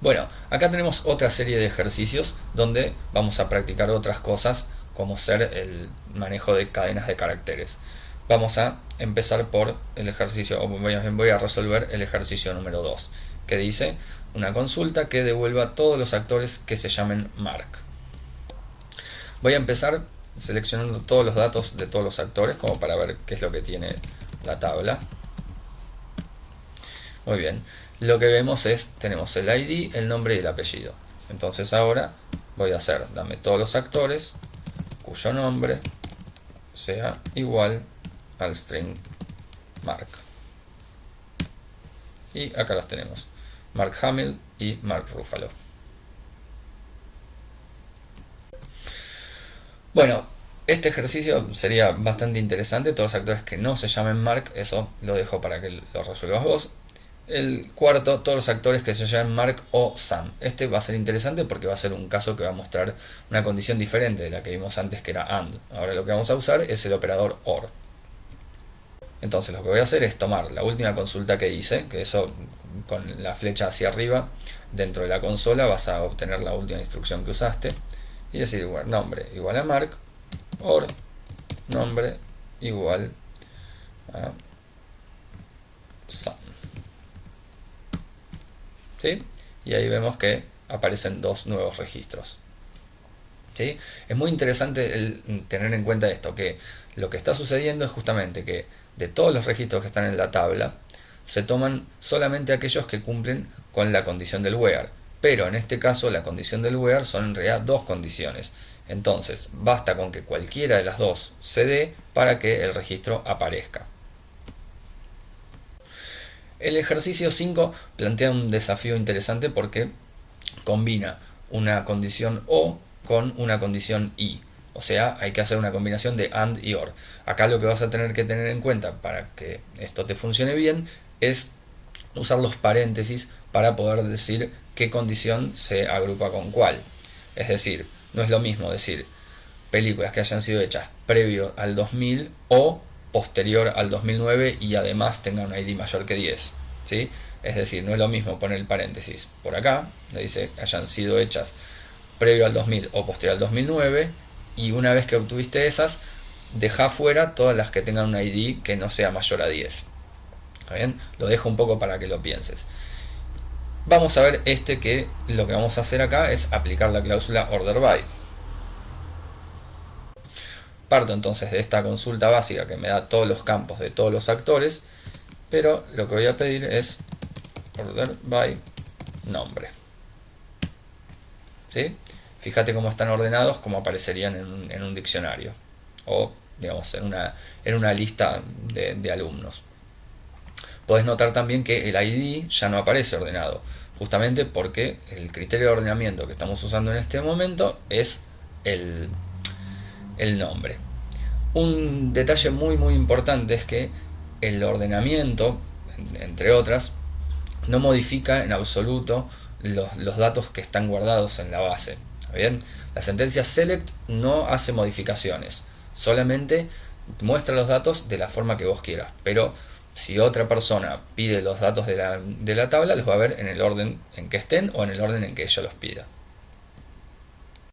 Bueno, acá tenemos otra serie de ejercicios donde vamos a practicar otras cosas como ser el manejo de cadenas de caracteres. Vamos a empezar por el ejercicio, o voy a resolver el ejercicio número 2, que dice una consulta que devuelva todos los actores que se llamen Mark. Voy a empezar seleccionando todos los datos de todos los actores como para ver qué es lo que tiene la tabla. Muy bien, lo que vemos es, tenemos el ID, el nombre y el apellido. Entonces ahora voy a hacer, dame todos los actores cuyo nombre sea igual al string mark. Y acá los tenemos, Mark Hamill y Mark Ruffalo. Bueno, este ejercicio sería bastante interesante, todos los actores que no se llamen Mark, eso lo dejo para que lo resuelvas vos. El cuarto, todos los actores que se llamen Mark o Sam. Este va a ser interesante porque va a ser un caso que va a mostrar una condición diferente de la que vimos antes que era AND. Ahora lo que vamos a usar es el operador OR. Entonces lo que voy a hacer es tomar la última consulta que hice, que eso con la flecha hacia arriba, dentro de la consola vas a obtener la última instrucción que usaste y decir igual nombre igual a mark or nombre igual a Y ahí vemos que aparecen dos nuevos registros ¿Sí? es muy interesante el tener en cuenta esto que lo que está sucediendo es justamente que de todos los registros que están en la tabla se toman solamente aquellos que cumplen con la condición del where pero en este caso la condición del where son en realidad dos condiciones. Entonces, basta con que cualquiera de las dos se dé para que el registro aparezca. El ejercicio 5 plantea un desafío interesante porque combina una condición OR con una condición y. O sea, hay que hacer una combinación de AND y OR. Acá lo que vas a tener que tener en cuenta para que esto te funcione bien es usar los paréntesis para poder decir qué condición se agrupa con cuál. Es decir, no es lo mismo decir películas que hayan sido hechas previo al 2000 o posterior al 2009 y además tengan un ID mayor que 10. ¿sí? Es decir, no es lo mismo poner el paréntesis por acá, le dice hayan sido hechas previo al 2000 o posterior al 2009 y una vez que obtuviste esas, deja fuera todas las que tengan un ID que no sea mayor a 10. ¿Está bien? Lo dejo un poco para que lo pienses. Vamos a ver este que lo que vamos a hacer acá es aplicar la cláusula order by. Parto entonces de esta consulta básica que me da todos los campos de todos los actores, pero lo que voy a pedir es order by nombre. ¿Sí? Fíjate cómo están ordenados, como aparecerían en un, diccionario o digamos en una, en una lista de, de alumnos. Podés notar también que el ID ya no aparece ordenado, justamente porque el criterio de ordenamiento que estamos usando en este momento es el, el nombre. Un detalle muy muy importante es que el ordenamiento, entre otras, no modifica en absoluto los, los datos que están guardados en la base. bien? La sentencia select no hace modificaciones, solamente muestra los datos de la forma que vos quieras, pero si otra persona pide los datos de la, de la tabla, los va a ver en el orden en que estén o en el orden en que ella los pida.